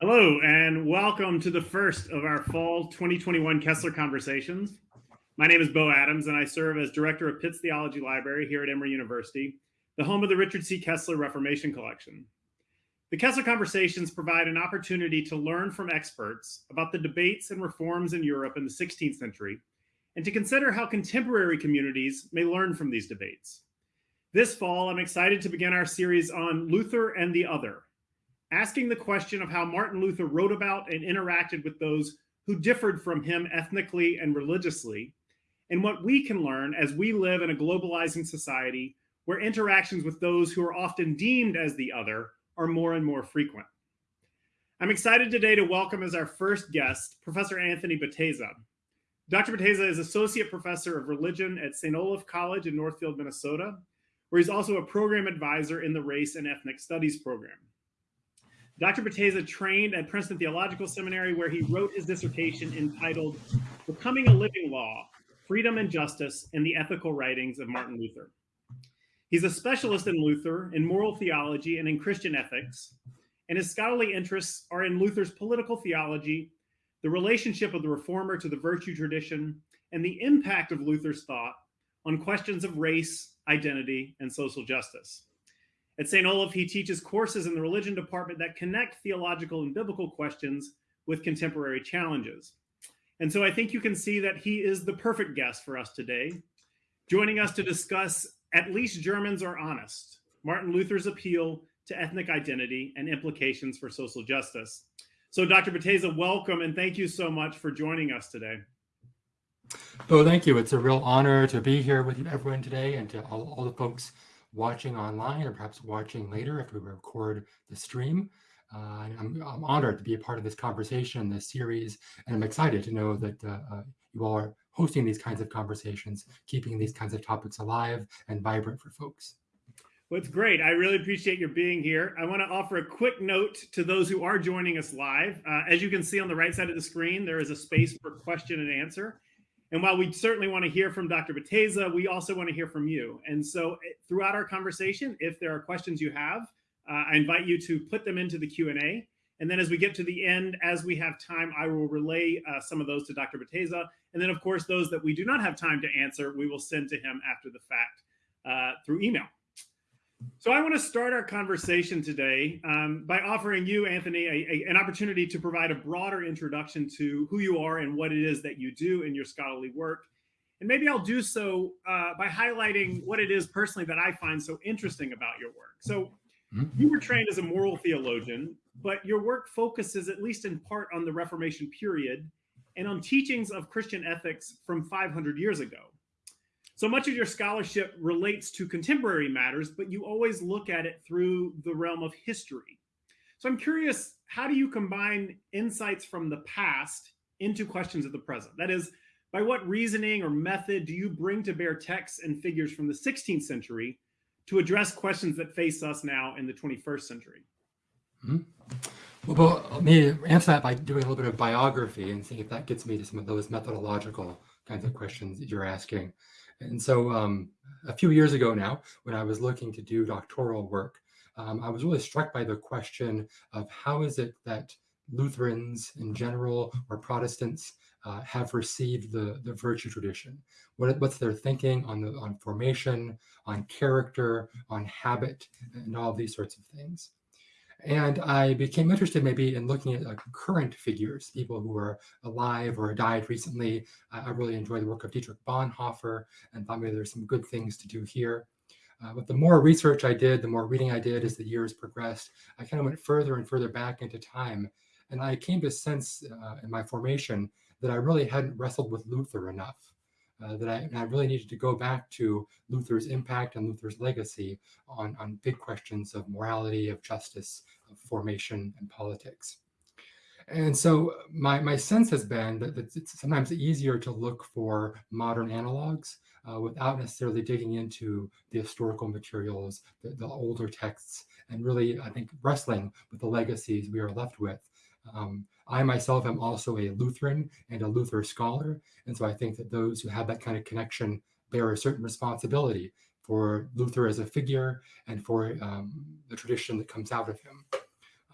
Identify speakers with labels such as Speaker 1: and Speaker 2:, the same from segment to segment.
Speaker 1: Hello, and welcome to the first of our fall 2021 Kessler Conversations. My name is Bo Adams, and I serve as director of Pitts Theology Library here at Emory University, the home of the Richard C. Kessler Reformation Collection. The Kessler Conversations provide an opportunity to learn from experts about the debates and reforms in Europe in the 16th century, and to consider how contemporary communities may learn from these debates. This fall, I'm excited to begin our series on Luther and the Other, asking the question of how Martin Luther wrote about and interacted with those who differed from him ethnically and religiously, and what we can learn as we live in a globalizing society where interactions with those who are often deemed as the other are more and more frequent. I'm excited today to welcome as our first guest, Professor Anthony Bateza. Dr. Bateza is Associate Professor of Religion at St. Olaf College in Northfield, Minnesota, where he's also a program advisor in the Race and Ethnic Studies program. Dr. Bateza trained at Princeton Theological Seminary, where he wrote his dissertation entitled Becoming a Living Law Freedom and Justice in the Ethical Writings of Martin Luther. He's a specialist in Luther, in moral theology, and in Christian ethics, and his scholarly interests are in Luther's political theology, the relationship of the reformer to the virtue tradition, and the impact of Luther's thought on questions of race, identity, and social justice. At St. Olaf, he teaches courses in the religion department that connect theological and biblical questions with contemporary challenges. And so I think you can see that he is the perfect guest for us today, joining us to discuss At Least Germans Are Honest, Martin Luther's appeal to ethnic identity and implications for social justice. So Dr. Bateza, welcome and thank you so much for joining us today.
Speaker 2: Oh, thank you. It's a real honor to be here with everyone today and to all, all the folks watching online or perhaps watching later if we record the stream. Uh, I'm, I'm, honored to be a part of this conversation, this series, and I'm excited to know that uh, uh, you all are hosting these kinds of conversations, keeping these kinds of topics alive and vibrant for folks.
Speaker 1: Well, it's great. I really appreciate your being here. I want to offer a quick note to those who are joining us live. Uh, as you can see on the right side of the screen, there is a space for question and answer. And while we certainly want to hear from Dr. Bateza, we also want to hear from you. And so eh, throughout our conversation, if there are questions you have, uh, I invite you to put them into the Q&A. And then as we get to the end, as we have time, I will relay uh, some of those to Dr. Bateza. And then, of course, those that we do not have time to answer, we will send to him after the fact uh, through email. So I want to start our conversation today um, by offering you, Anthony, a, a, an opportunity to provide a broader introduction to who you are and what it is that you do in your scholarly work. And maybe I'll do so uh, by highlighting what it is personally that I find so interesting about your work. So mm-hmm. you were trained as a moral theologian, but your work focuses, at least in part, on the Reformation period and on teachings of Christian ethics from 500 years ago. So much of your scholarship relates to contemporary matters, but you always look at it through the realm of history. So I'm curious, how do you combine insights from the past into questions of the present? That is, by what reasoning or method do you bring to bear texts and figures from the 16th century to address questions that face us now in the 21st century?
Speaker 2: Mm -hmm. Well, let me answer that by doing a little bit of biography and seeing if that gets me to some of those methodological kinds of questions that you're asking. And so um, a few years ago now, when I was looking to do doctoral work, um, I was really struck by the question of how is it that Lutherans in general or Protestants uh, have received the, the virtue tradition? What, what's their thinking on, the, on formation, on character, on habit, and all these sorts of things? And I became interested maybe in looking at uh, current figures, people who are alive or died recently. Uh, I really enjoy the work of Dietrich Bonhoeffer and thought maybe there's some good things to do here. Uh, but the more research I did, the more reading I did as the years progressed, I kind of went further and further back into time. And I came to sense uh, in my formation that I really hadn't wrestled with Luther enough uh, that I, I, really needed to go back to Luther's impact and Luther's legacy on, on big questions of morality, of justice, of formation, and politics. And so my, my sense has been that it's sometimes easier to look for modern analogs uh, without necessarily digging into the historical materials, the, the older texts, and really, I think, wrestling with the legacies we are left with um, I myself am also a Lutheran and a Luther scholar. And so I think that those who have that kind of connection bear a certain responsibility for Luther as a figure and for um, the tradition that comes out of him.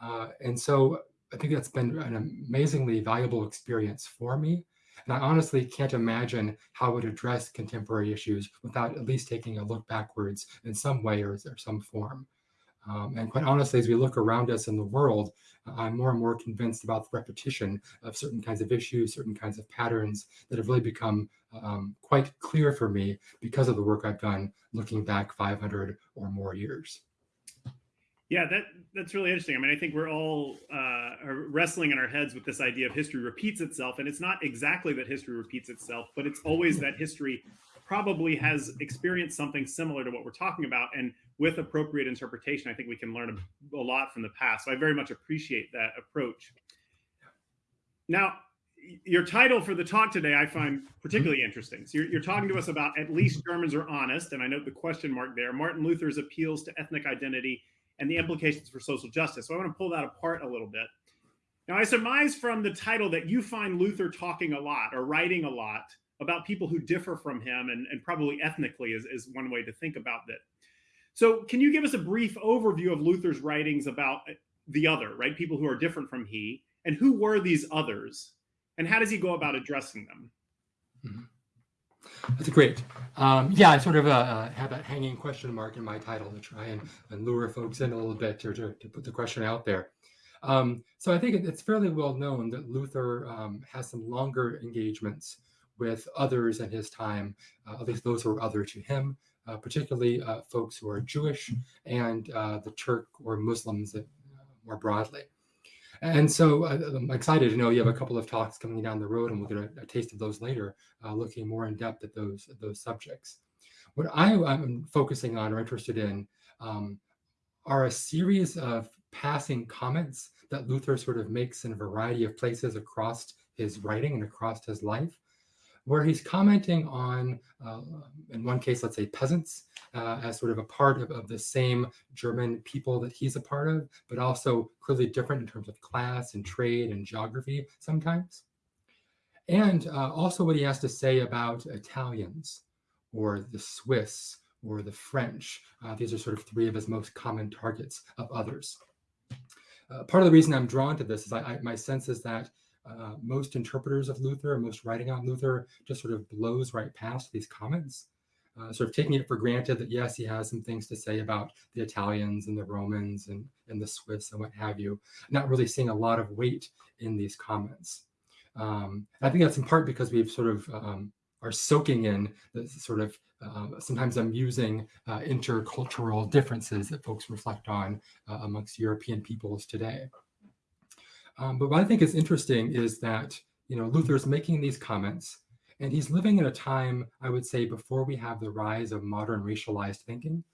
Speaker 2: Uh, and so I think that's been an amazingly valuable experience for me. And I honestly can't imagine how it would address contemporary issues without at least taking a look backwards in some way or, or some form. Um, and quite honestly, as we look around us in the world, I'm more and more convinced about the repetition of certain kinds of issues, certain kinds of patterns that have really become um, quite clear for me because of the work I've done looking back 500 or more years.
Speaker 1: Yeah, that that's really interesting. I mean, I think we're all uh, wrestling in our heads with this idea of history repeats itself, and it's not exactly that history repeats itself, but it's always that history probably has experienced something similar to what we're talking about, and with appropriate interpretation, I think we can learn a, a lot from the past. So I very much appreciate that approach. Now, your title for the talk today I find particularly mm-hmm. interesting. So you're, you're, talking to us about at least Germans are honest, and I note the question mark there. Martin Luther's appeals to ethnic identity and the implications for social justice. So I want to pull that apart a little bit. Now, I surmise from the title that you find Luther talking a lot or writing a lot about people who differ from him and, and probably ethnically is, is one way to think about that. So can you give us a brief overview of Luther's writings about the other, right? People who are different from he, and who were these others, and how does he go about addressing them?
Speaker 2: Mm -hmm. That's great. Um, yeah, I sort of uh, uh, have that hanging question mark in my title to try and, and lure folks in a little bit or to, to put the question out there. Um, so I think it's fairly well known that Luther um, has some longer engagements with others in his time, uh, at least those who are other to him, uh, particularly uh, folks who are Jewish and the Turk or Muslims more broadly. And so I'm excited to know you have a couple of talks coming down the road, and we'll get a, a taste of those later, uh, looking more in depth at those those subjects. What I, am focusing on or interested in um, are a series of passing comments that Luther sort of makes in a variety of places across his writing and across his life where he's commenting on, uh, in one case, let's say peasants, uh, as sort of a part of, of the same German people that he's a part of, but also clearly different in terms of class and trade and geography sometimes. And uh, also what he has to say about Italians or the Swiss or the French. Uh, these are sort of three of his most common targets of others. Uh, part of the reason I'm drawn to this is I, I, my sense is that uh, most interpreters of Luther, most writing on Luther, just sort of blows right past these comments, uh, sort of taking it for granted that yes, he has some things to say about the Italians and the Romans and, and the Swiss and what have you, not really seeing a lot of weight in these comments. Um, I think that's in part because we've sort of um, are soaking in the sort of uh, sometimes amusing uh, intercultural differences that folks reflect on uh, amongst European peoples today. Um, but what I think is interesting is that, you know, Luther is making these comments and he's living in a time, I would say, before we have the rise of modern racialized thinking.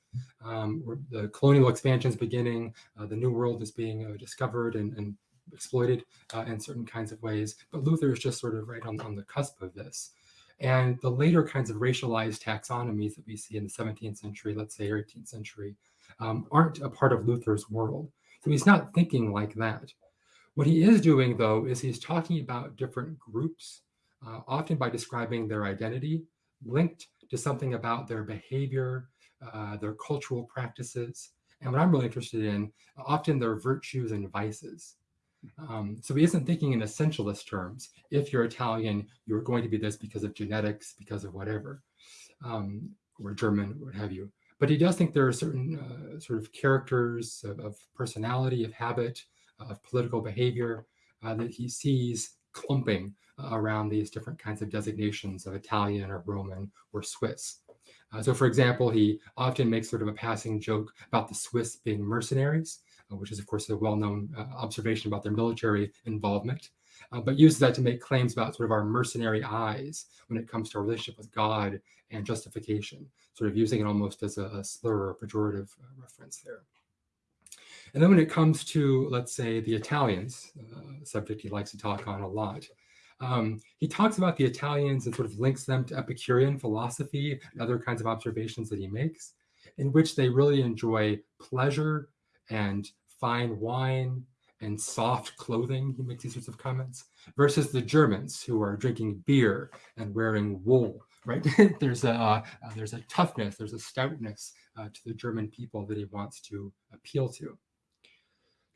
Speaker 2: Um, the colonial expansion is beginning, uh, the new world is being uh, discovered and, and exploited uh, in certain kinds of ways. But Luther is just sort of right on, on the cusp of this. And the later kinds of racialized taxonomies that we see in the 17th century, let's say 18th century, um, aren't a part of Luther's world. So he's not thinking like that. What he is doing, though, is he's talking about different groups, uh, often by describing their identity, linked to something about their behavior, uh, their cultural practices, and what I'm really interested in, often their virtues and vices. Um, so he isn't thinking in essentialist terms. If you're Italian, you're going to be this because of genetics, because of whatever, um, or German, what have you. But he does think there are certain uh, sort of characters of, of personality, of habit, of political behavior uh, that he sees clumping uh, around these different kinds of designations of Italian or Roman or Swiss. Uh, so for example, he often makes sort of a passing joke about the Swiss being mercenaries, uh, which is of course a well-known uh, observation about their military involvement, uh, but uses that to make claims about sort of our mercenary eyes when it comes to our relationship with God and justification, sort of using it almost as a, a slur or pejorative reference there. And then when it comes to, let's say, the Italians, uh, subject he likes to talk on a lot, um, he talks about the Italians and sort of links them to Epicurean philosophy and other kinds of observations that he makes, in which they really enjoy pleasure and fine wine and soft clothing. He makes these sorts of comments versus the Germans who are drinking beer and wearing wool. Right? there's a uh, there's a toughness, there's a stoutness uh, to the German people that he wants to appeal to.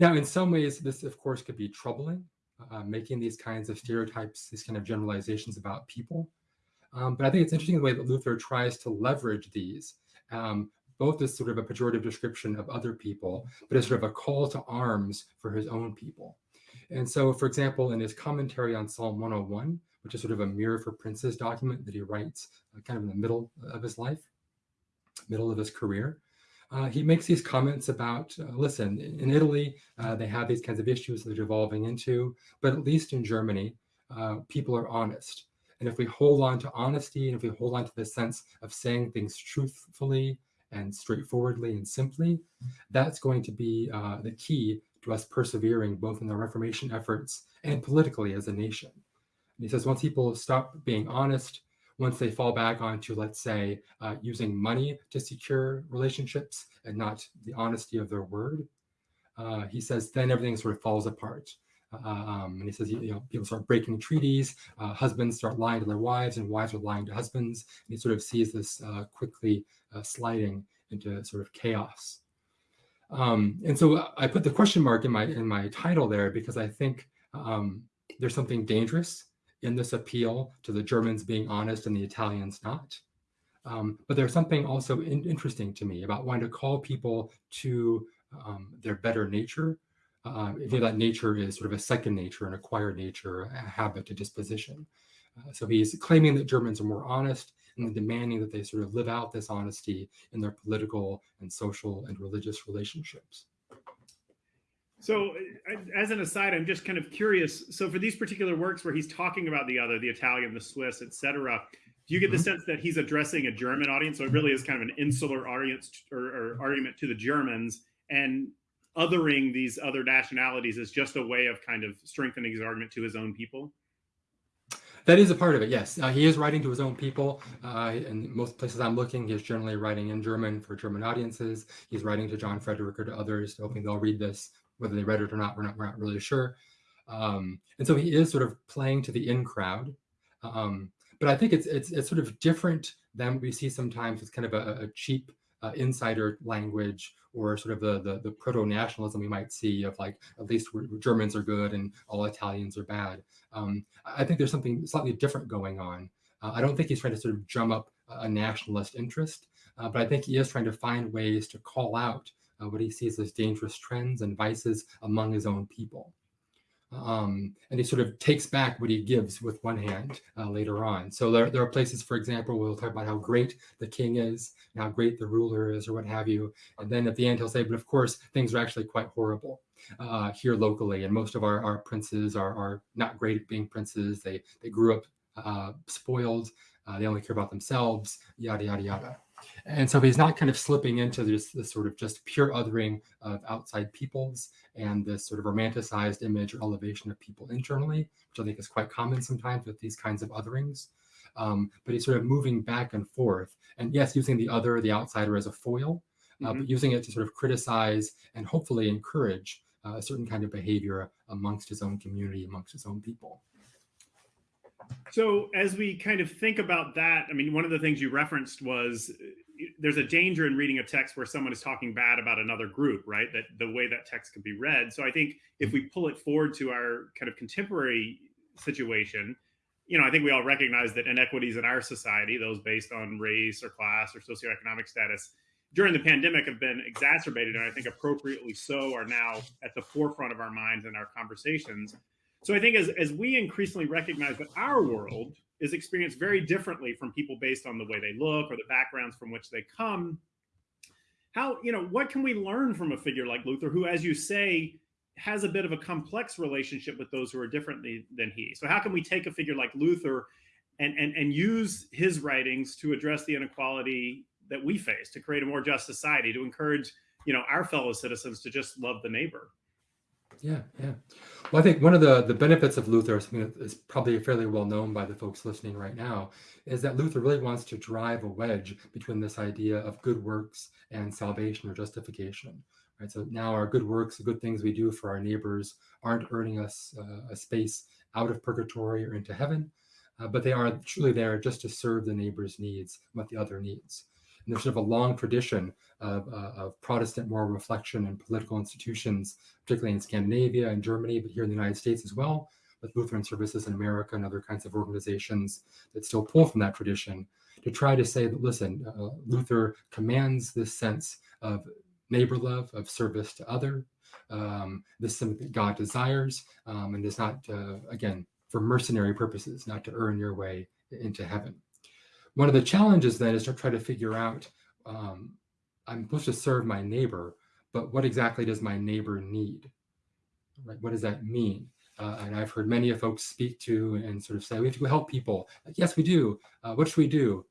Speaker 2: Now, in some ways, this, of course, could be troubling, uh, making these kinds of stereotypes, these kind of generalizations about people. Um, but I think it's interesting the way that Luther tries to leverage these, um, both as sort of a pejorative description of other people, but as sort of a call to arms for his own people. And so, for example, in his commentary on Psalm 101, which is sort of a mirror for princes document that he writes uh, kind of in the middle of his life, middle of his career, uh, he makes these comments about uh, listen, in Italy, uh, they have these kinds of issues that they're evolving into, but at least in Germany, uh, people are honest. And if we hold on to honesty and if we hold on to the sense of saying things truthfully and straightforwardly and simply, that's going to be uh, the key to us persevering both in the Reformation efforts and politically as a nation. And he says once people stop being honest, once they fall back onto, let's say, uh, using money to secure relationships and not the honesty of their word, uh, he says then everything sort of falls apart. Uh, um, and he says, you know, people start breaking treaties, uh, husbands start lying to their wives, and wives are lying to husbands. And he sort of sees this uh, quickly uh, sliding into sort of chaos. Um, and so I put the question mark in my in my title there because I think um, there's something dangerous in this appeal to the Germans being honest and the Italians not. Um, but there's something also in, interesting to me about wanting to call people to um, their better nature. Uh, if that nature is sort of a second nature, an acquired nature, a habit, a disposition. Uh, so he's claiming that Germans are more honest and demanding that they sort of live out this honesty in their political and social and religious relationships.
Speaker 1: So, as an aside, I'm just kind of curious. So, for these particular works where he's talking about the other, the Italian, the Swiss, etc., do you get the mm-hmm. sense that he's addressing a German audience? So, it really is kind of an insular audience or, or argument to the Germans, and othering these other nationalities is just a way of kind of strengthening his argument to his own people.
Speaker 2: That is a part of it, yes. Uh, he is writing to his own people. Uh, in most places I'm looking, he's generally writing in German for German audiences. He's writing to John Frederick or to others, hoping they'll read this whether they read it or not, we're not, we're not really sure. Um, and so he is sort of playing to the in crowd. Um, but I think it's, it's, it's sort of different than we see sometimes with kind of a, a cheap uh, insider language or sort of the, the, the proto-nationalism we might see of like, at least Germans are good and all Italians are bad. Um, I think there's something slightly different going on. Uh, I don't think he's trying to sort of drum up a nationalist interest, uh, but I think he is trying to find ways to call out uh, what he sees as dangerous trends and vices among his own people. Um, and he sort of takes back what he gives with one hand uh, later on. So there, there are places, for example, where we'll talk about how great the king is, how great the ruler is, or what have you. And then at the end, he'll say, but of course, things are actually quite horrible uh, here locally. And most of our, our princes are, are not great at being princes. They, they grew up uh, spoiled. Uh, they only care about themselves, yada, yada, yada. And so he's not kind of slipping into this, this sort of just pure othering of outside peoples and this sort of romanticized image or elevation of people internally, which I think is quite common sometimes with these kinds of otherings. Um, but he's sort of moving back and forth. And yes, using the other, the outsider as a foil, uh, mm-hmm. but using it to sort of criticize and hopefully encourage uh, a certain kind of behavior amongst his own community, amongst his own people.
Speaker 1: So as we kind of think about that, I mean, one of the things you referenced was eh, there's a danger in reading a text where someone is talking bad about another group, right? That the way that text can be read. So I think if we pull it forward to our kind of contemporary situation, you know, I think we all recognize that inequities in our society, those based on race or class or socioeconomic status, during the pandemic have been exacerbated, and I think appropriately so, are now at the forefront of our minds and our conversations. So I think as, as we increasingly recognize that our world is experienced very differently from people based on the way they look or the backgrounds from which they come, how, you know, what can we learn from a figure like Luther, who, as you say, has a bit of a complex relationship with those who are different than he? So how can we take a figure like Luther and, and, and use his writings to address the inequality that we face, to create a more just society, to encourage, you know, our fellow citizens to just love the neighbor?
Speaker 2: Yeah, yeah. Well, I think one of the, the benefits of Luther, something that is probably fairly well known by the folks listening right now, is that Luther really wants to drive a wedge between this idea of good works and salvation or justification. Right. So now our good works, the good things we do for our neighbors, aren't earning us uh, a space out of purgatory or into heaven, uh, but they are truly there just to serve the neighbor's needs, what the other needs. And there's sort of a long tradition of, uh, of Protestant moral reflection and political institutions, particularly in Scandinavia and Germany, but here in the United States as well, with Lutheran Services in America and other kinds of organizations that still pull from that tradition to try to say that, listen, uh, Luther commands this sense of neighbor love, of service to other. Um, this is something that God desires, um, and is not, uh, again, for mercenary purposes, not to earn your way into heaven. One of the challenges then is to try to figure out um, I'm supposed to serve my neighbor, but what exactly does my neighbor need? Right? What does that mean? Uh, and I've heard many of folks speak to and sort of say, we have to help people. Like, yes, we do. Uh, what should we do?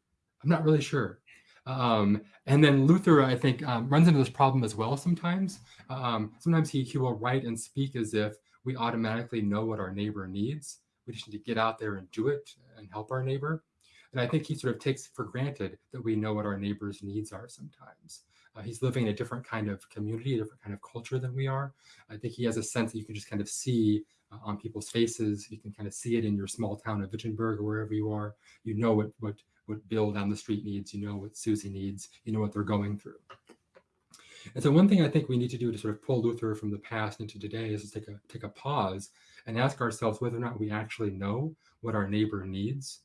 Speaker 2: I'm not really sure. Um, and then Luther, I think, um, runs into this problem as well sometimes. Um, sometimes he, he will write and speak as if we automatically know what our neighbor needs. We just need to get out there and do it and help our neighbor. And I think he sort of takes for granted that we know what our neighbor's needs are sometimes. Uh, he's living in a different kind of community, a different kind of culture than we are. I think he has a sense that you can just kind of see uh, on people's faces. You can kind of see it in your small town of Wittenberg or wherever you are. You know what what what Bill down the street needs. You know what Susie needs. You know what they're going through. And so one thing I think we need to do to sort of pull Luther from the past into today is to take a take a pause and ask ourselves whether or not we actually know what our neighbor needs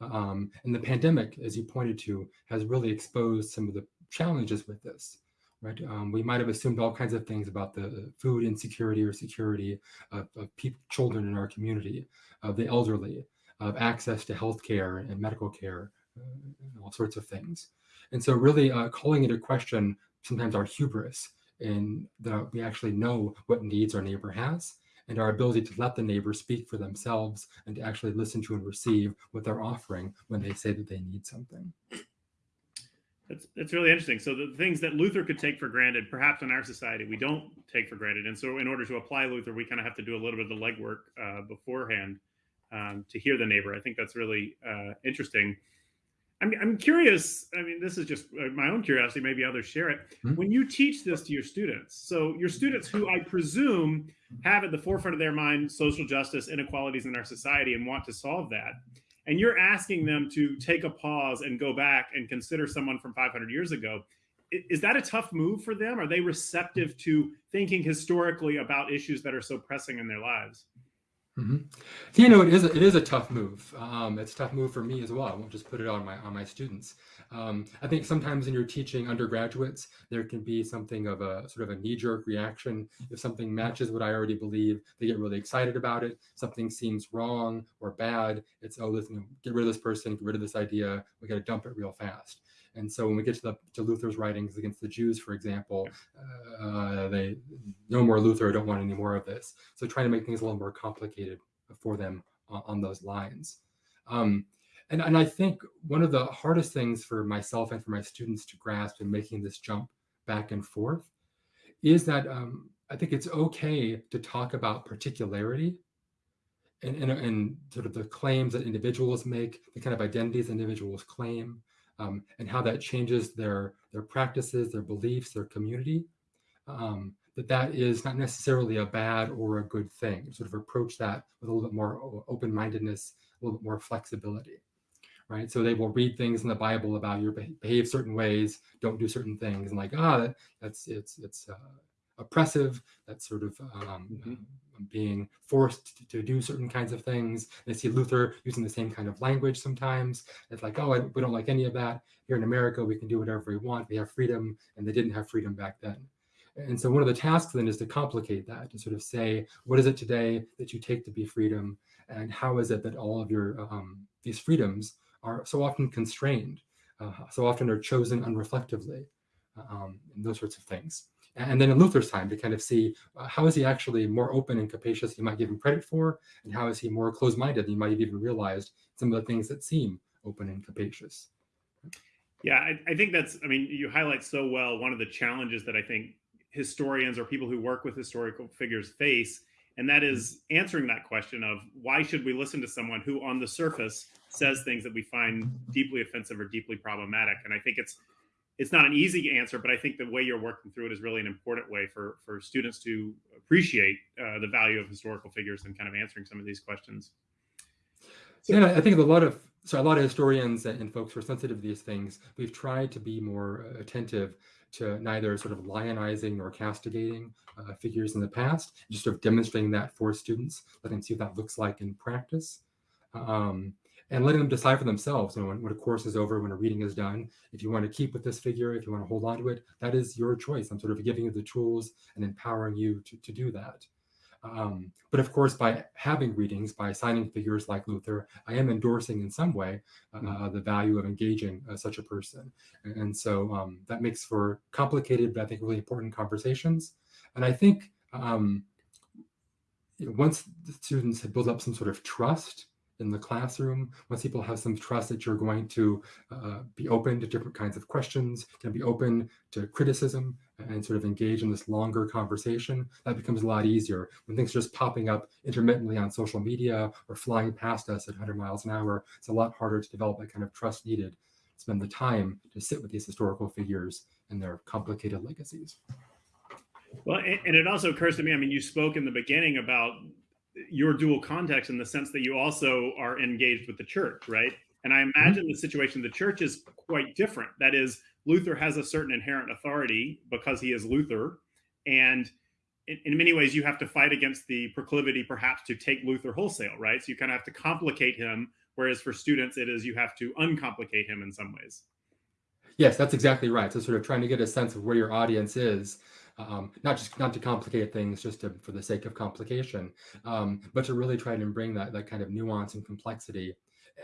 Speaker 2: um, and the pandemic, as you pointed to, has really exposed some of the challenges with this. Right? Um, we might have assumed all kinds of things about the food insecurity or security of, of people, children in our community, of the elderly, of access to healthcare and medical care, uh, all sorts of things. And so, really uh, calling into question sometimes our hubris in that we actually know what needs our neighbor has and our ability to let the neighbor speak for themselves and to actually listen to and receive what they're offering when they say that they need something.
Speaker 1: That's, that's really interesting. So the things that Luther could take for granted, perhaps in our society, we don't take for granted. And so in order to apply Luther, we kind of have to do a little bit of the legwork uh, beforehand um, to hear the neighbor. I think that's really uh, interesting. I'm, I'm curious. I mean, this is just uh, my own curiosity. Maybe others share it. Mm-hmm. When you teach this to your students, so your students who I presume have at the forefront of their mind social justice, inequalities in our society, and want to solve that, and you're asking them to take a pause and go back and consider someone from 500 years ago, is that a tough move for them? Are they receptive to thinking historically about issues that are so pressing in their lives?
Speaker 2: Mm-hmm. You know, it is a, it is a tough move. Um, it's a tough move for me as well. I won't just put it on my on my students. Um, I think sometimes when you're teaching undergraduates, there can be something of a sort of a knee jerk reaction. If something matches what I already believe, they get really excited about it. Something seems wrong or bad. It's oh, listen, get rid of this person, get rid of this idea. We got to dump it real fast. And so when we get to the to Luther's writings against the Jews, for example, uh, they no more Luther. I don't want any more of this. So trying to make things a little more complicated for them on, on those lines. Um, and, and I think one of the hardest things for myself and for my students to grasp in making this jump back and forth is that um, I think it's okay to talk about particularity and, and, and, sort of the claims that individuals make, the kind of identities individuals claim, um, and how that changes their their practices, their beliefs, their community. Um, that that is not necessarily a bad or a good thing. Sort of approach that with a little bit more open mindedness, a little bit more flexibility, right? So they will read things in the Bible about your behave certain ways, don't do certain things, and like ah, that, that's it's it's uh, oppressive. That's sort of um, mm-hmm. Um, being forced to, do certain kinds of things. They see Luther using the same kind of language sometimes. It's like, oh, I, we don't like any of that. Here in America, we can do whatever we want. We have freedom, and they didn't have freedom back then. And so one of the tasks then is to complicate that, to sort of say, what is it today that you take to be freedom, and how is it that all of your um, these freedoms are so often constrained, uh, so often are chosen unreflectively, um, and those sorts of things and then in Luther's time to kind of see uh, how is he actually more open and capacious than you might give him credit for, and how is he more closed-minded than you might have even realized some of the things that seem open and capacious.
Speaker 1: Yeah, I, I think that's, I mean, you highlight so well one of the challenges that I think historians or people who work with historical figures face, and that is answering that question of why should we listen to someone who on the surface says things that we find deeply offensive or deeply problematic. And I think it's it's not an easy answer, but I think the way you're working through it is really an important way for for students to appreciate uh, the value of historical figures and kind of answering some of these questions.
Speaker 2: So, yeah, I think a lot of so a lot of historians and folks who are sensitive to these things, we've tried to be more attentive to neither sort of lionizing nor castigating uh, figures in the past, just sort of demonstrating that for students, letting them see what that looks like in practice. Um, and letting them decide for themselves, you know, when, when, a course is over, when a reading is done, if you want to keep with this figure, if you want to hold on to it, that is your choice. I'm sort of giving you the tools and empowering you to, to do that. Um, but of course, by having readings, by signing figures like Luther, I am endorsing in some way uh, mm-hmm. the value of engaging uh, such a person. And, and so um, that makes for complicated, but I think really important conversations. And I think um, once the students have built up some sort of trust in the classroom, once people have some trust that you're going to uh, be open to different kinds of questions, to be open to criticism and sort of engage in this longer conversation, that becomes a lot easier. When things are just popping up intermittently on social media or flying past us at 100 miles an hour, it's a lot harder to develop that kind of trust needed spend the time to sit with these historical figures and their complicated legacies.
Speaker 1: Well, and it also occurs to me, I mean, you spoke in the beginning about your dual context in the sense that you also are engaged with the church, right? And I mm-hmm. imagine mm-hmm. the situation of the church is quite different. That is, Luther has a certain inherent authority because he is Luther. And in, in, many ways, you have to fight against the proclivity, perhaps, to take Luther wholesale, right? So you kind of have to complicate him. Whereas for students, it is you have to uncomplicate him in some ways.
Speaker 2: Yes, that's exactly right. So sort of trying to get a sense of where your audience is um, not just not to complicate things just to, for the sake of complication, um, but to really try to bring that that kind of nuance and complexity,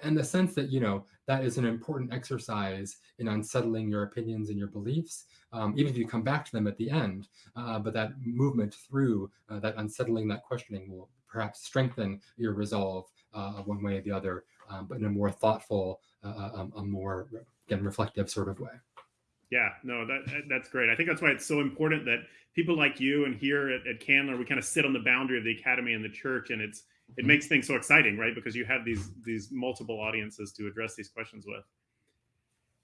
Speaker 2: and the sense that you know that is an important exercise in unsettling your opinions and your beliefs, um, even if you come back to them at the end. Uh, but that movement through uh, that unsettling, that questioning will perhaps strengthen your resolve uh, one way or the other, um, but in a more thoughtful, uh, uh, um, a more again reflective sort of way.
Speaker 1: Yeah, no, that that's great. I think that's why it's so important that people like you and here at, at Candler, we kind of sit on the boundary of the academy and the church, and it's it mm-hmm. makes things so exciting, right? Because you have these these multiple audiences to address these questions with.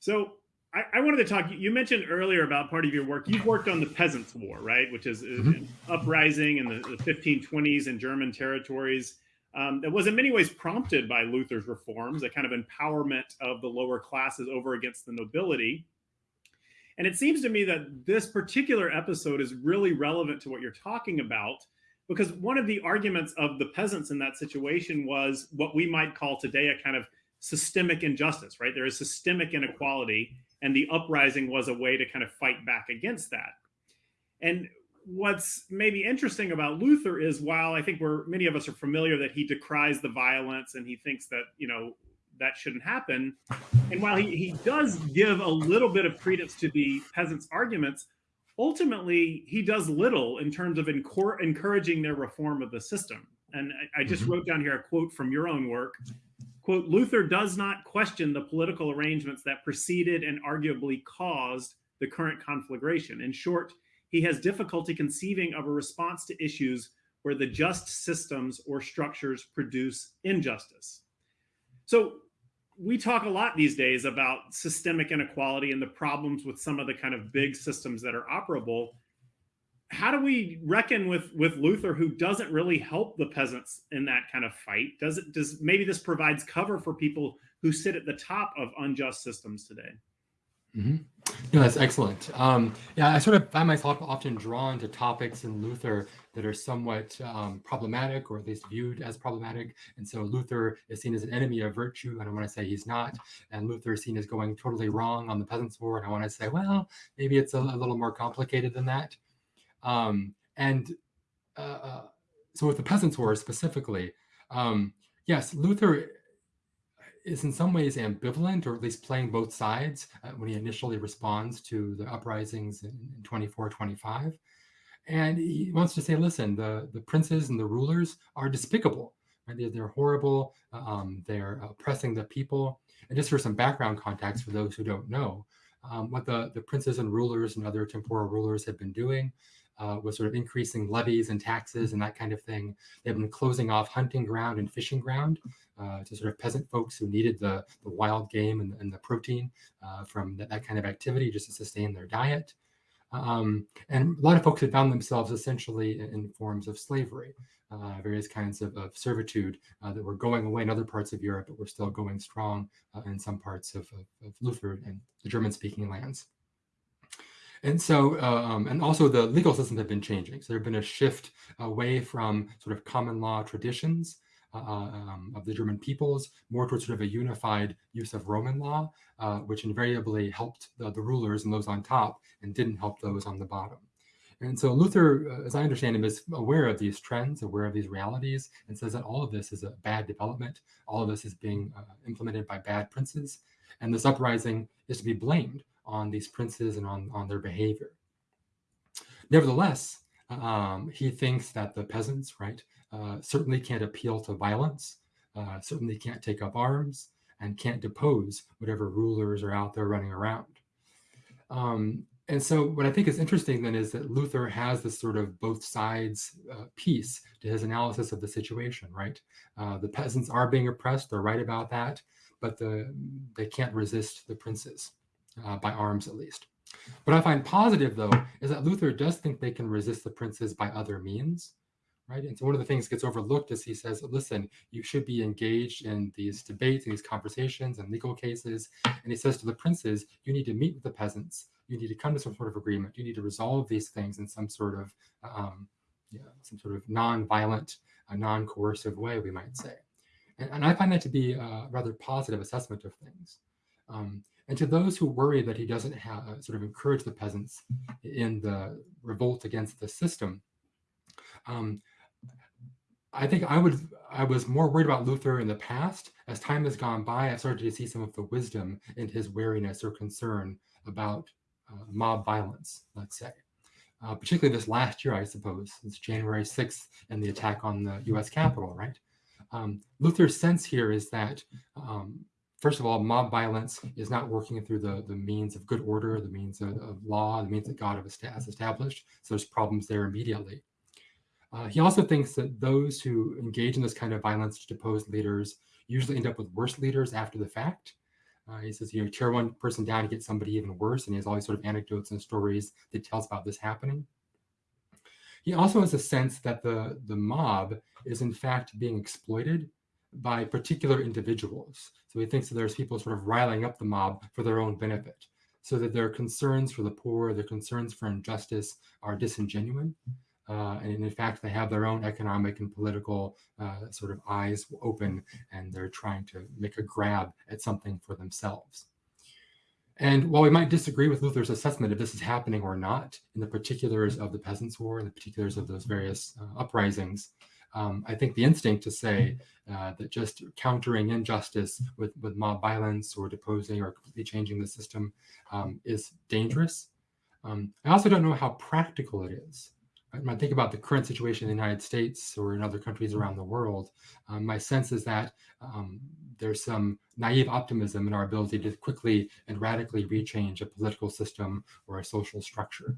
Speaker 1: So I, I wanted to talk. You mentioned earlier about part of your work. You've worked on the Peasants' War, right? Which is mm-hmm. an uprising in the, the 1520s in German territories. Um, that was in many ways prompted by Luther's reforms, a kind of empowerment of the lower classes over against the nobility. And it seems to me that this particular episode is really relevant to what you're talking about because one of the arguments of the peasants in that situation was what we might call today a kind of systemic injustice, right? There is systemic inequality, and the uprising was a way to kind of fight back against that. And what's maybe interesting about Luther is while I think we're many of us are familiar that he decries the violence and he thinks that, you know, that shouldn't happen. And while he, he does give a little bit of credence to the peasants' arguments, ultimately he does little in terms of encouraging their reform of the system. And I, I just mm-hmm. wrote down here a quote from your own work. Quote, Luther does not question the political arrangements that preceded and arguably caused the current conflagration. In short, he has difficulty conceiving of a response to issues where the just systems or structures produce injustice. So we talk a lot these days about systemic inequality and the problems with some of the kind of big systems that are operable how do we reckon with with luther who doesn't really help the peasants in that kind of fight does it does maybe this provides cover for people who sit at the top of unjust systems today
Speaker 2: Mm-hmm. No, that's excellent. Um, yeah, I sort of find myself often drawn to topics in Luther that are somewhat um, problematic, or at least viewed as problematic. And so Luther is seen as an enemy of virtue, and I want to say he's not. And Luther is seen as going totally wrong on the Peasants' War, and I want to say, well, maybe it's a, a little more complicated than that. Um, and uh, uh so with the Peasants' War specifically, um, yes, Luther is in some ways ambivalent, or at least playing both sides uh, when he initially responds to the uprisings in, in 24, 25. And he wants to say, listen, the, the princes and the rulers are despicable. Right? They're, they're horrible. Um, they're oppressing the people. And just for some background context for those who don't know, um, what the, the princes and rulers and other temporal rulers have been doing uh, was sort of increasing levies and taxes and that kind of thing. They've been closing off hunting ground and fishing ground uh, to sort of peasant folks who needed the, the wild game and, and the protein uh, from that, that, kind of activity just to sustain their diet. Um, and a lot of folks had found themselves essentially in, in forms of slavery, uh, various kinds of, of servitude uh, that were going away in other parts of Europe, but were still going strong uh, in some parts of, of, of Luther and the German speaking lands. And so, um, and also the legal systems have been changing. So there have been a shift away from sort of common law traditions uh, um, of the German peoples, more towards sort of a unified use of Roman law, uh, which invariably helped the, the, rulers and those on top and didn't help those on the bottom. And so Luther, uh, as I understand him, is aware of these trends, aware of these realities, and says that all of this is a bad development. All of this is being uh, implemented by bad princes. And this uprising is to be blamed on these princes and on, on their behavior. Nevertheless, um, he thinks that the peasants, right, uh, certainly can't appeal to violence, uh, certainly can't take up arms, and can't depose whatever rulers are out there running around. Um, and so, what I think is interesting then is that Luther has this sort of both sides uh, piece to his analysis of the situation, right? Uh, the peasants are being oppressed, they're right about that, but the, they can't resist the princes uh, by arms at least. What I find positive, though, is that Luther does think they can resist the princes by other means, right? And so one of the things that gets overlooked is he says, listen, you should be engaged in these debates and these conversations and legal cases. And he says to the princes, you need to meet with the peasants. You need to come to some sort of agreement. You need to resolve these things in some sort of, um, yeah, some sort of non-violent, uh, non-coercive way, we might say. And, and, I find that to be a rather positive assessment of things. Um, and to those who worry that he doesn't have, uh, sort of encourage the peasants in the revolt against the system, um, I think I would I was more worried about Luther in the past. As time has gone by, I've started to see some of the wisdom in his wariness or concern about uh, mob violence, let's say. Uh, particularly this last year, I suppose, since January 6th and the attack on the US Capitol, right? Um, Luther's sense here is that um, first of all, mob violence is not working through the, the means of good order, the means of, of law, the means that God has established. So there's problems there immediately. Uh, he also thinks that those who engage in this kind of violence to depose leaders usually end up with worse leaders after the fact. Uh, he says, you know, tear one person down to get somebody even worse, and he has all these sort of anecdotes and stories that tells about this happening. He also has a sense that the, the mob is in fact being exploited by particular individuals. So he thinks that there's people sort of riling up the mob for their own benefit, so that their concerns for the poor, their concerns for injustice are disingenuine. Uh, and in fact, they have their own economic and political uh, sort of eyes open, and they're trying to make a grab at something for themselves. And while we might disagree with Luther's assessment if this is happening or not, in the particulars of the Peasants' War and the particulars of those various uh, uprisings, um, I think the instinct to say uh, that just countering injustice with, with mob violence or deposing or completely changing the system um, is dangerous. Um, I also don't know how practical it is. When I think about the current situation in the United States or in other countries around the world, um, my sense is that um, there's some naive optimism in our ability to quickly and radically rechange a political system or a social structure.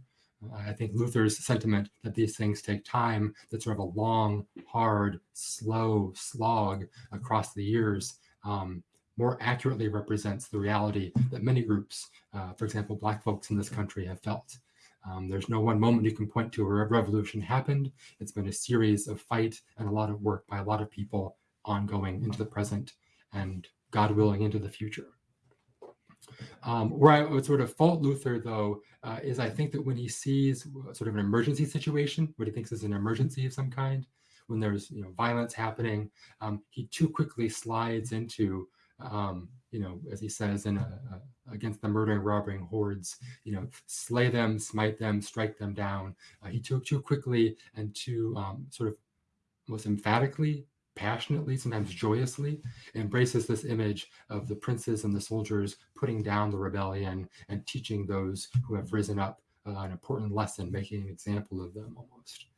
Speaker 2: I think Luther's sentiment that these things take time, that sort of a long, hard, slow slog across the years, um, more accurately represents the reality that many groups, uh, for example, Black folks in this country have felt. Um, there's no one moment you can point to where a revolution happened. It's been a series of fight and a lot of work by a lot of people ongoing into the present and God willing into the future. Um, where I would sort of fault Luther, though, uh, is I think that when he sees sort of an emergency situation, what he thinks is an emergency of some kind, when there's you know violence happening, um, he too quickly slides into, um, you know, as he says, in a, a, against the murdering, robbing hordes, you know, slay them, smite them, strike them down. Uh, he took too quickly and too um, sort of most emphatically passionately, sometimes joyously, embraces this image of the princes and the soldiers putting down the rebellion and teaching those who have risen up uh, an important lesson, making an example of them almost.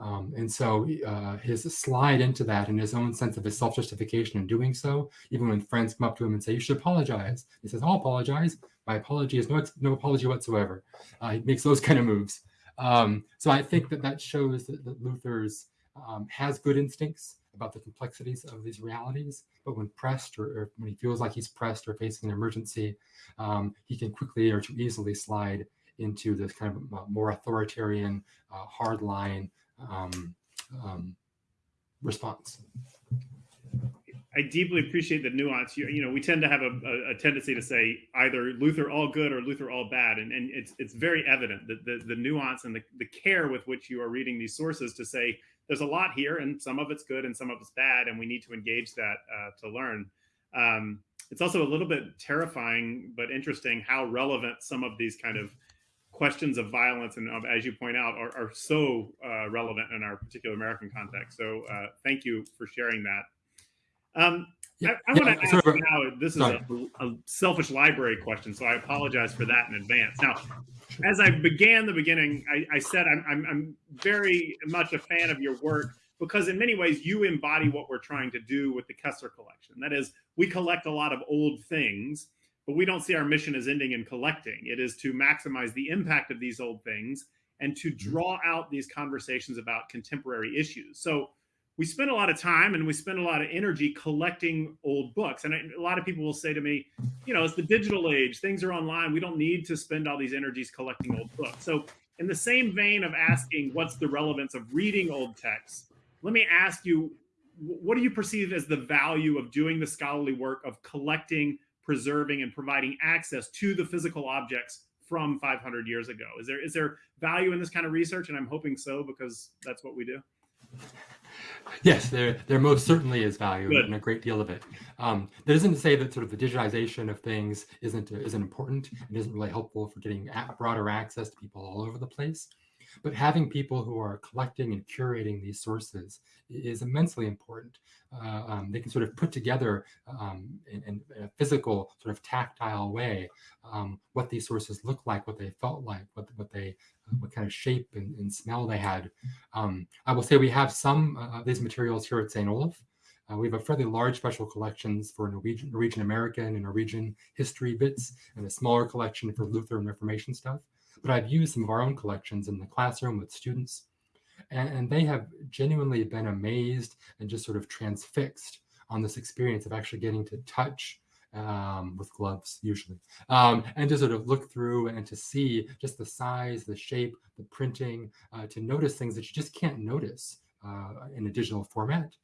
Speaker 2: Um, and so uh, his slide into that and his own sense of his self-justification in doing so, even when friends come up to him and say, you should apologize. He says, I'll apologize. My apology is no, no apology whatsoever. Uh, he makes those kind of moves. Um, so I think that that shows that, that Luther's um, has good instincts about the complexities of these realities. But when pressed or, or when he feels like he's pressed or facing an emergency, um, he can quickly or too easily slide into this kind of more authoritarian, uh, hardline um, um, response.
Speaker 1: I deeply appreciate the nuance. You, you know, we tend to have a, a, a, tendency to say either Luther all good or Luther all bad, and, and it's it's very evident that the, the nuance and the, the care with which you are reading these sources to say there's a lot here, and some of it's good and some of it's bad, and we need to engage that uh, to learn. Um, it's also a little bit terrifying but interesting how relevant some of these kind of questions of violence and of, as you point out are, are so uh, relevant in our particular American context. So uh, thank you for sharing that. Um, yeah, I, I yeah, want to ask now. This is a, a, selfish library question, so I apologize for that in advance. Now, as I began the beginning, I, I said I'm, I'm, I'm very much a fan of your work because in many ways you embody what we're trying to do with the Kessler collection. That is, we collect a lot of old things, but we don't see our mission as ending in collecting. It is to maximize the impact of these old things and to mm-hmm. draw out these conversations about contemporary issues. So we spend a lot of time and we spend a lot of energy collecting old books. And a lot of people will say to me, you know, it's the digital age, things are online. We don't need to spend all these energies collecting old books. So, in the same vein of asking what's the relevance of reading old texts, let me ask you, what do you perceive as the value of doing the scholarly work of collecting, preserving, and providing access to the physical objects from 500 years ago? Is there is there value in this kind of research? And I'm hoping so because that's what we do.
Speaker 2: Yes, there there most certainly is value Good. and a great deal of it. Um, that isn't to say that sort of the digitization of things isn't isn't important and isn't really helpful for getting broader access to people all over the place. But having people who are collecting and curating these sources is immensely important. Uh, um, they can sort of put together um, in, in, a physical, sort of tactile way um, what these sources look like, what they felt like, what what they uh, what kind of shape and, and smell they had. Um, I will say we have some uh, of these materials here at St. Olaf. Uh, we have a fairly large special collections for Norwegian, Norwegian American and Norwegian history bits, and a smaller collection for Lutheran Reformation stuff but I've used some of our own collections in the classroom with students, and, and they have genuinely been amazed and just sort of transfixed on this experience of actually getting to touch um, with gloves usually, um, and to sort of look through and to see just the size, the shape, the printing, uh, to notice things that you just can't notice uh, in a digital format.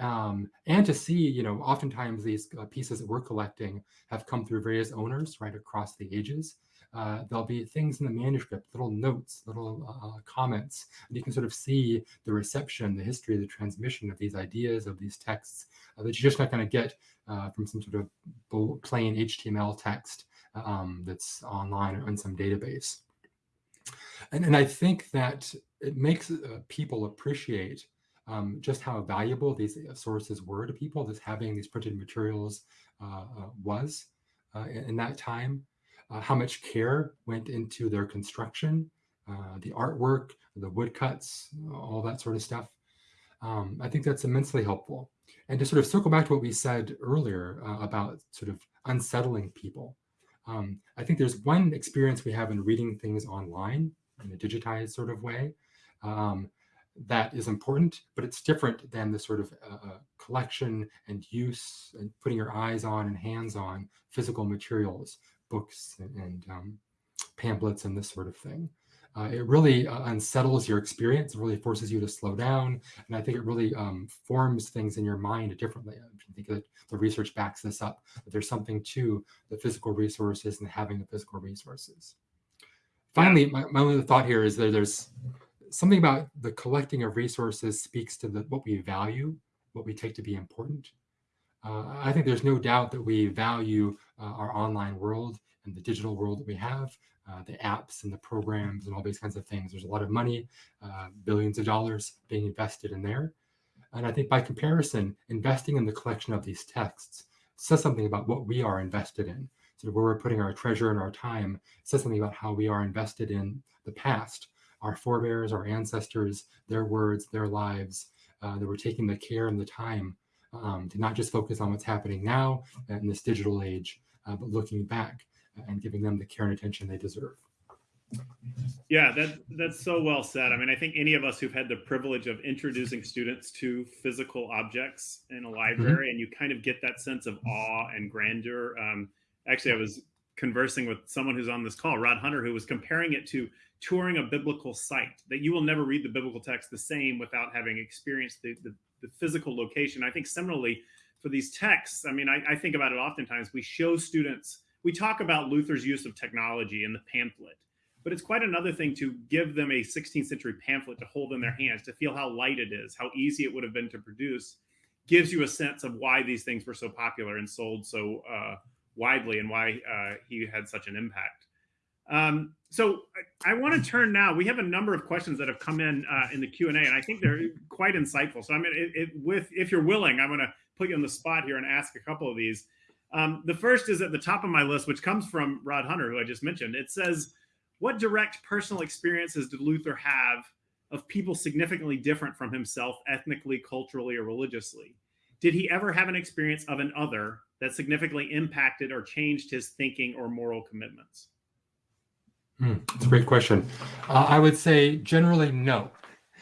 Speaker 2: Um, and to see, you know, oftentimes these uh, pieces that we're collecting have come through various owners right across the ages uh, there'll be things in the manuscript, little notes, little uh, comments, and you can sort of see the reception, the history, the transmission of these ideas, of these texts uh, that you're just not going to get uh, from some sort of plain HTML text um, that's online or in some database. And, and I think that it makes uh, people appreciate um, just how valuable these uh, sources were to people, that having these printed materials was in, in that time uh, how much care went into their construction, uh, the artwork, the woodcuts, all that sort of stuff. Um, I think that's immensely helpful. And to sort of circle back to what we said earlier uh, about sort of unsettling people, um, I think there's one experience we have in reading things online in a digitized sort of way um, that is important, but it's different than the sort of uh, uh collection and use and putting your eyes on and hands on physical materials books and um, pamphlets and this sort of thing. Uh, it really uh, unsettles your experience, it really forces you to slow down. And I think it really um, forms things in your mind differently. I think that the research backs this up, that there's something to the physical resources and having the physical resources. Finally, my, my only thought here is that there's something about the collecting of resources speaks to the, what we value, what we take to be important. Uh, I think there's no doubt that we value uh, our online world and the digital world that we have, uh, the apps and the programs and all these kinds of things. There's a lot of money, billions of dollars being invested in there. And I think by comparison, investing in the collection of these texts says something about what we are invested in. So where we're putting our treasure and our time says something about how we are invested in the past, our forebears, our ancestors, their words, their lives, uh, that we're taking the care and the time um, to not just focus on what's happening now in this digital age, uh, but looking back and giving them the care and attention they deserve.
Speaker 1: Yeah, that that's so well said. I mean, I think any of us who've had the privilege of introducing students to physical objects in a library, mm-hmm. and you kind of get that sense of awe and grandeur. Um, actually, I was conversing with someone who's on this call, Rod Hunter, who was comparing it to touring a biblical site. That you will never read the biblical text the same without having experienced the, the, the physical location. I think similarly for these texts, I mean, I, I think about it oftentimes. We show students, we talk about Luther's use of technology in the pamphlet, but it's quite another thing to give them a 16th century pamphlet to hold in their hands, to feel how light it is, how easy it would have been to produce, gives you a sense of why these things were so popular and sold so uh, widely and why uh, he had such an impact. Um, so I, I want to turn now. We have a number of questions that have come in uh, in the Q and A, and I think they're quite insightful. So I mean, it, it, with if you're willing, I'm going to put you on the spot here and ask a couple of these. Um, the first is at the top of my list, which comes from Rod Hunter, who I just mentioned. It says, "What direct personal experiences did Luther have of people significantly different from himself, ethnically, culturally, or religiously? Did he ever have an experience of an other that significantly impacted or changed his thinking or moral commitments?"
Speaker 2: Hmm, that's a great question. Uh, I would say generally no.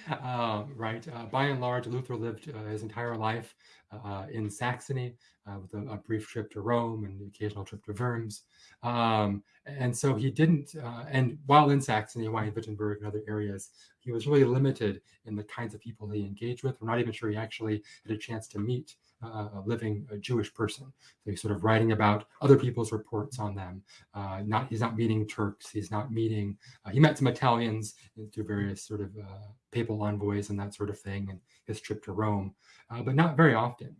Speaker 2: Uh, right. Uh, by and large, Luther lived uh, his entire life uh, in Saxony uh, with a, a, brief trip to Rome and occasional trip to Worms. Um, and so he didn't, and while in Saxony, while in Wittenberg and other areas, he was really limited in the kinds of people he engaged with. We're not even sure he actually had a chance to meet a living a Jewish person. So he's sort of writing about other people's reports on them. Uh, not he's not meeting Turks. He's not meeting. Uh, he met some Italians through various sort of uh, papal envoys and that sort of thing, and his trip to Rome, uh, but not very often.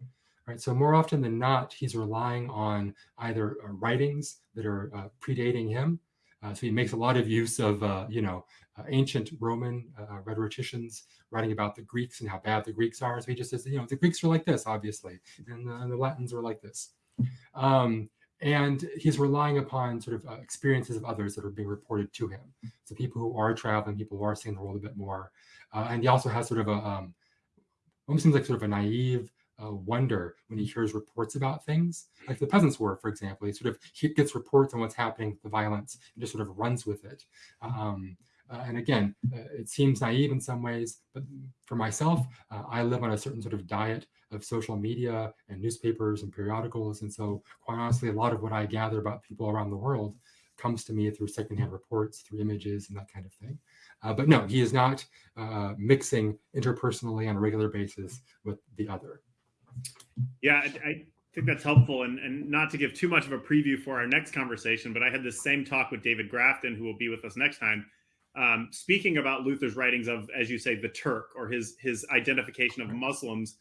Speaker 2: Right. So more often than not, he's relying on either uh, writings that are predating him. so he makes a lot of use of, you know, ancient Roman rhetoricians writing about the Greeks and how bad the Greeks are. So he just says, you know, the Greeks are like this, obviously, and the, and the Latins are like this. Um, and he's relying upon sort of uh, experiences of others that are being reported to him. So people who are traveling, people who are seeing the world a bit more. Uh, and he also has sort of a, um, almost seems like sort of a naive uh, wonder when he hears reports about things, like the Peasants' War, for example. He sort of he gets reports on what's happening, the violence, and just sort of runs with it. Um, uh, and again, uh, it seems naive in some ways, but for myself, uh, I live on a certain sort of diet of social media and newspapers and periodicals. And so, quite honestly, a lot of what I gather about people around the world comes to me through secondhand reports, through images, and that kind of thing. Uh, but no, he is not uh, mixing interpersonally on a regular basis with the other.
Speaker 1: Yeah, I, I think that's helpful. And, and not to give too much of a preview for our next conversation, but I had this same talk with David Grafton, who will be with us next time um, speaking about Luther's writings of, as you say, the Turk or his his identification of Muslims,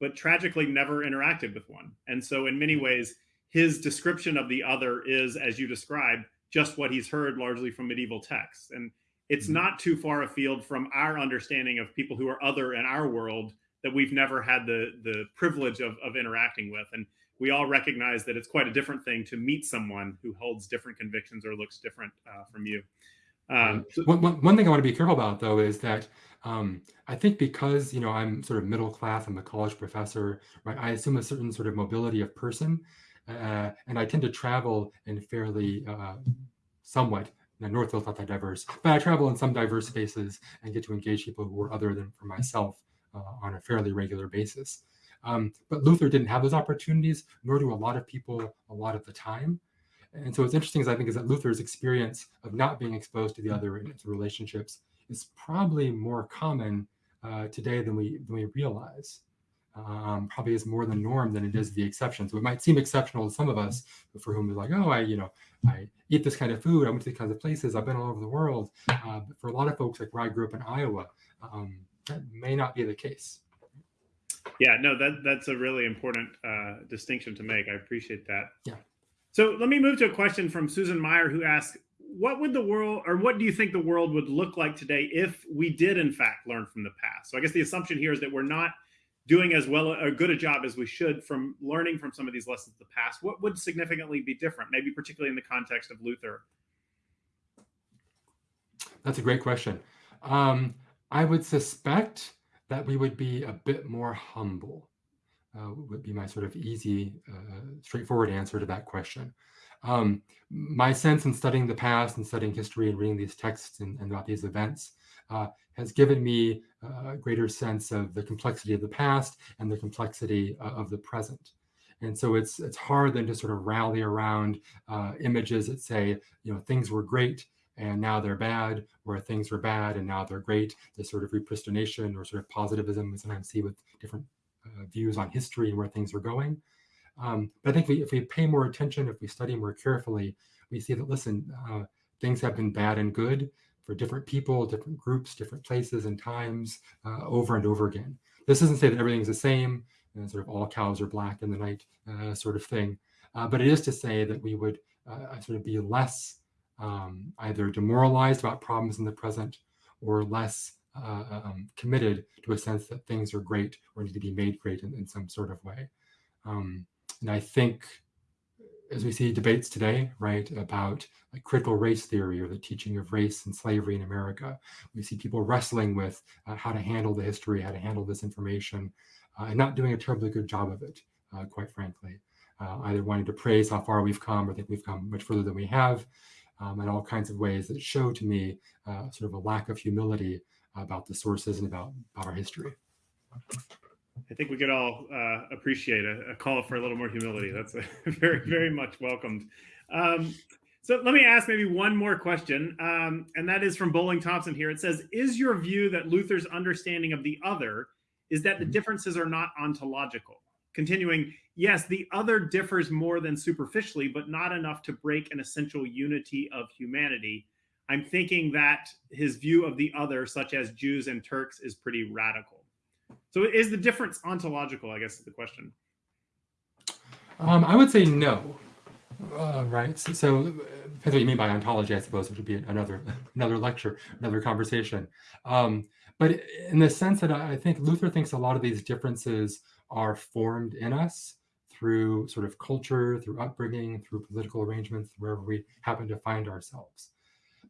Speaker 1: but tragically never interacted with one. And so, in many ways, his description of the other is, as you described, just what he's heard largely from medieval texts. And it's mm-hmm. not too far afield from our understanding of people who are other in our world that we've never had the the privilege of, of interacting with. And we all recognize that it's quite a different thing to meet someone who holds different convictions or looks different uh, from you.
Speaker 2: Um, one, one, one thing I want to be careful about, though, is that um, I think because you know I'm sort of middle class, I'm a college professor, right? I assume a certain sort of mobility of person, uh, and I tend to travel in fairly uh, somewhat. Now, Northfield's not that diverse, but I travel in some diverse spaces and get to engage people who are other than for myself uh, on a fairly regular basis. Um, but Luther didn't have those opportunities, nor do a lot of people a lot of the time. And so what's interesting is I think is that Luther's experience of not being exposed to the other in its relationships is probably more common uh, today than we than we realize. Um, probably is more the norm than it is the exception. So it might seem exceptional to some of us, but for whom it's like, oh, I you know I eat this kind of food, I went to these kinds of places, I've been all over the world. Uh, but for a lot of folks, like where I grew up in Iowa, um, that may not be the case.
Speaker 1: Yeah, no, that that's a really important uh, distinction to make. I appreciate that.
Speaker 2: Yeah.
Speaker 1: So let me move to a question from Susan Meyer, who asks, "What would the world, or what do you think the world would look like today if we did, in fact, learn from the past?" So I guess the assumption here is that we're not doing as well a good a job as we should from learning from some of these lessons of the past. What would significantly be different, maybe particularly in the context of Luther?
Speaker 2: That's a great question. Um, I would suspect that we would be a bit more humble uh, would be my sort of easy, uh, straightforward answer to that question. Um, my sense in studying the past and studying history and reading these texts and, and about these events uh, has given me a greater sense of the complexity of the past and the complexity uh, of the present. And so it's it's hard then to sort of rally around uh, images that say, you know, things were great and now they're bad, or things were bad and now they're great. This sort of repristination or sort of positivism we sometimes see with different uh, views on history and where things are going. Um, but I think we, if we pay more attention, if we study more carefully, we see that, listen, uh, things have been bad and good for different people, different groups, different places and times uh, over and over again. This doesn't say that everything's the same, and sort of all cows are black in the night uh, sort of thing. Uh, but it is to say that we would uh, sort of be less um, either demoralized about problems in the present or less uh, um, committed to a sense that things are great or need to be made great in, in some sort of way. Um, and I think as we see debates today, right, about like critical race theory or the teaching of race and slavery in America, we see people wrestling with uh, how to handle the history, how to handle this information, uh, and not doing a terribly good job of it, uh, quite frankly. Uh, either wanting to praise how far we've come or think we've come much further than we have, um, in all kinds of ways that show to me uh, sort of a lack of humility about the sources and about, about our history.
Speaker 1: I think we could all uh, appreciate a, a, call for a little more humility. That's very, very much welcomed. Um, so let me ask maybe one more question, um, and that is from Bowling Thompson here. It says, is your view that Luther's understanding of the other is that the mm-hmm. differences are not ontological? Continuing, yes, the other differs more than superficially, but not enough to break an essential unity of humanity. I'm thinking that his view of the other, such as Jews and Turks, is pretty radical. So is the difference ontological, I guess is the question.
Speaker 2: Um, I would say no. Uh, right. So, so depends what you mean by ontology, I suppose, which would be another another lecture, another conversation. Um, but in the sense that I think Luther thinks a lot of these differences are formed in us through sort of culture, through upbringing, through political arrangements, wherever we happen to find ourselves.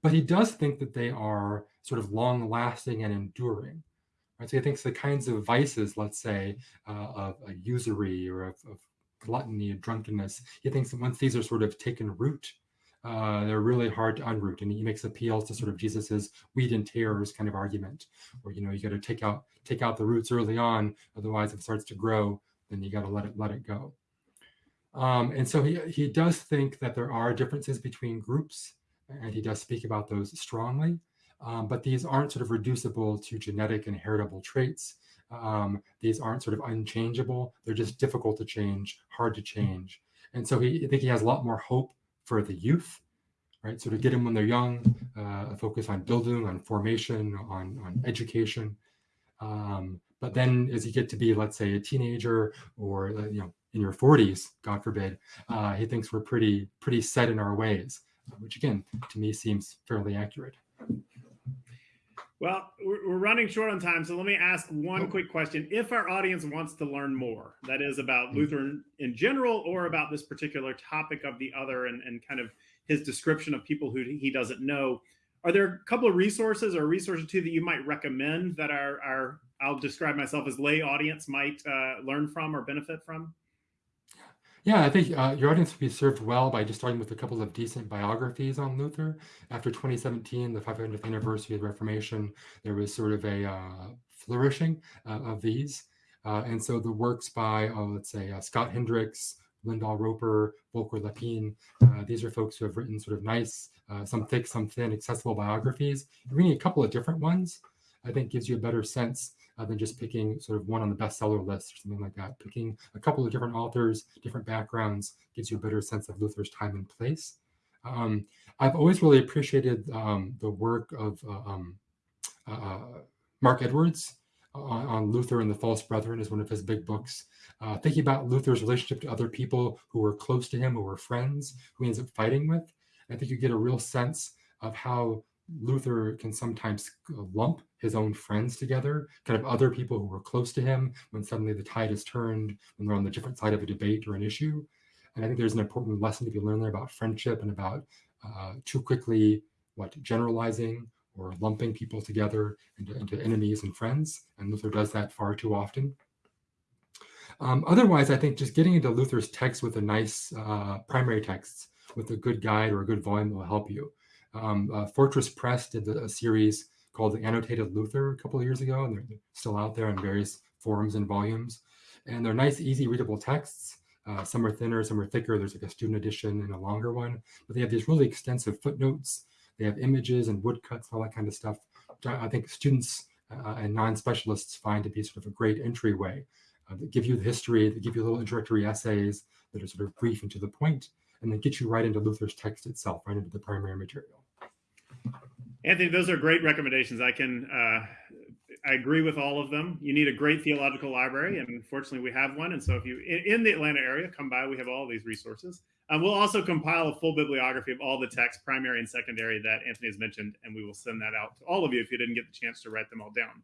Speaker 2: But he does think that they are sort of long lasting and enduring. Right? So he thinks the kinds of vices, let's say, uh, of usury or of, of, gluttony and drunkenness, he thinks that once these are sort of taken root, uh, they're really hard to unroot. And he makes appeals to sort of Jesus's wheat and tares kind of argument, where you know you got to take out take out the roots early on, otherwise if it starts to grow, then you got to let it let it go. Um, and so he he does think that there are differences between groups, and he does speak about those strongly. Um, but these aren't sort of reducible to genetic and heritable traits. Um, these aren't sort of unchangeable. They're just difficult to change, hard to change. And so he, I think he has a lot more hope for the youth, right? So to get them when they're young, uh, focus on building, on formation, on, on education. Um, but then as you get to be, let's say, a teenager or, uh, you know, in your 40s, God forbid, uh, he thinks we're pretty, pretty set in our ways, which again, to me seems fairly accurate.
Speaker 1: Well, we're running short on time, so let me ask one quick question. If our audience wants to learn more, that is about hmm. Lutheran in general or about this particular topic of the other and, and kind of his description of people who he doesn't know, are there a couple of resources or resources too that you might recommend that our, our I'll describe myself as lay audience might uh, learn from or benefit from?
Speaker 2: Yeah, I think uh, your audience would be served well by just starting with a couple of decent biographies on Luther. After 2017, the 500th anniversary of the Reformation, there was sort of a uh, flourishing uh, of these. Uh, and so the works by, oh, let's say, uh, Scott Hendrix, Lyndall Roper, Volker Leppin, uh, these are folks who have written sort of nice, some thick, some thin, accessible biographies. Reading a couple of different ones, I think gives you a better sense uh, than just picking sort of one on the bestseller list or something like that. Picking a couple of different authors, different backgrounds, gives you a better sense of Luther's time and place. Um, I've always really appreciated um, the work of uh, um, uh, Mark Edwards on, on, Luther and the False Brethren is one of his big books. Uh, thinking about Luther's relationship to other people who were close to him, who were friends, who he ends up fighting with. I think you get a real sense of how Luther can sometimes lump his own friends together, kind of other people who were close to him when suddenly the tide is turned, when they're on the different side of a debate or an issue. And I think there's an important lesson to be learned there about friendship and about uh, too quickly what generalizing or lumping people together into, into, enemies and friends. And Luther does that far too often. Um, otherwise, I think just getting into Luther's text with a nice uh, primary texts with a good guide or a good volume will help you. Um, uh, Fortress Press did a series called the Annotated Luther a couple of years ago, and they're still out there in various forms and volumes. And they're nice, easy, readable texts. Uh, some are thinner, some are thicker. There's like a student edition and a longer one, but they have these really extensive footnotes. They have images and woodcuts, all that kind of stuff. I think students uh, and non-specialists find to be sort of a great entryway. Uh, that give you the history, that give you little introductory essays that are sort of brief and to the point, and then get you right into Luther's text itself, right into the primary material.
Speaker 1: Anthony, those are great recommendations. I can, uh, I agree with all of them. You need a great theological library, and fortunately, we have one. And so, if you in, in the Atlanta area, come by. We have all these resources. Um, we'll also compile a full bibliography of all the texts, primary and secondary, that Anthony has mentioned, and we will send that out to all of you if you didn't get the chance to write them all down.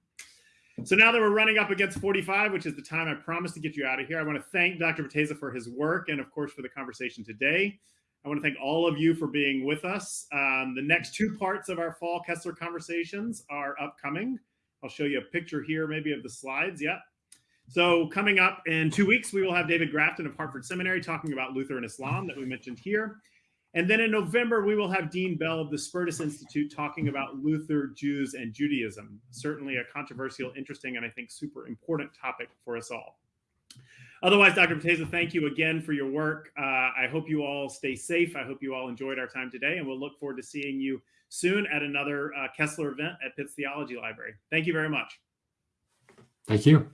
Speaker 1: So now that we're running up against 45, which is the time I promised to get you out of here, I want to thank Dr. Bateza for his work and, of course, for the conversation today. I want to thank all of you for being with us. Um, the next two parts of our fall Kessler conversations are upcoming. I'll show you a picture here, maybe of the slides. Yep. So coming up in two weeks, we will have David Grafton of Hartford Seminary talking about Luther and Islam that we mentioned here. And then in November, we will have Dean Bell of the Spertus Institute talking about Luther, Jews, and Judaism. Certainly a controversial, interesting, and I think super important topic for us all. Otherwise, Dr. Bateza, thank you again for your work. Uh, I hope you all stay safe. I hope you all enjoyed our time today, and we'll look forward to seeing you soon at another uh, Kessler event at Pitts Theology Library. Thank you very much.
Speaker 2: Thank you.